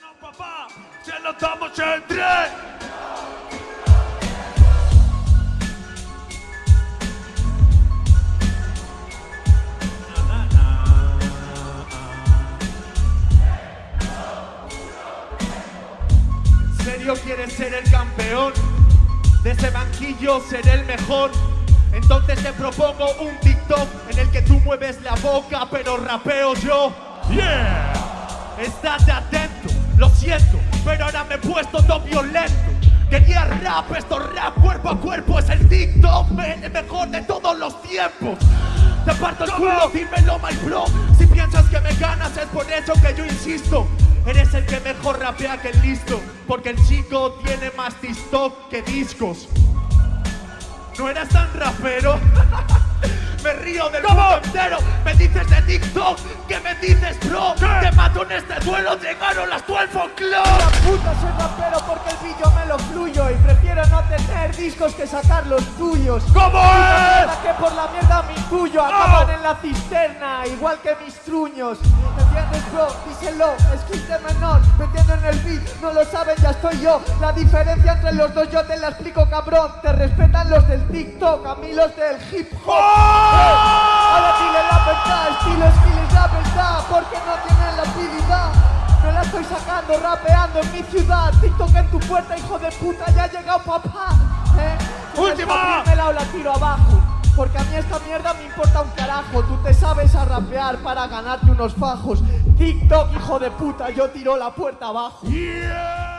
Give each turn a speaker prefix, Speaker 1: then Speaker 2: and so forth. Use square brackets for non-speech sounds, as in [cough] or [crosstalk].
Speaker 1: no, papá, se lo damos en tres.
Speaker 2: ¿En serio quieres ser el campeón? De ese banquillo seré el mejor. Entonces te propongo un TikTok en el que tú mueves la boca, pero rapeo yo.
Speaker 1: Yeah.
Speaker 2: Estate atento, me he puesto todo violento. Quería rap, esto rap cuerpo a cuerpo, es el TikTok, el mejor de todos los tiempos. Te parto el culo, dímelo, my bro. Si piensas que me ganas, es por eso que yo insisto. Eres el que mejor rapea que el listo, porque el chico tiene más TikTok que discos. No eras tan rapero. [laughs] Me río del mundo entero. Me dices de TikTok, ¿qué me dices, bro? Te mato en este duelo, llegaron las 12 Club.
Speaker 3: Discos que sacar los tuyos.
Speaker 1: ¿Cómo es?
Speaker 3: Que por la mierda mi tuyo acaban en la cisterna, igual que mis truños. ¿Me entiendes, bro? Díselo, menor. Metiendo en el beat, no lo saben, ya estoy yo. La diferencia entre los dos yo te la explico, cabrón. Te respetan los del TikTok, a mí los del hip hop. Estoy sacando rapeando en mi ciudad. TikTok en tu puerta, hijo de puta, ya ha llegado papá. ¿eh?
Speaker 1: ¡Última!
Speaker 3: me la tiro abajo. Porque a mí esta mierda me importa un carajo. Tú te sabes a rapear para ganarte unos fajos. TikTok, hijo de puta, yo tiro la puerta abajo.
Speaker 1: Yeah.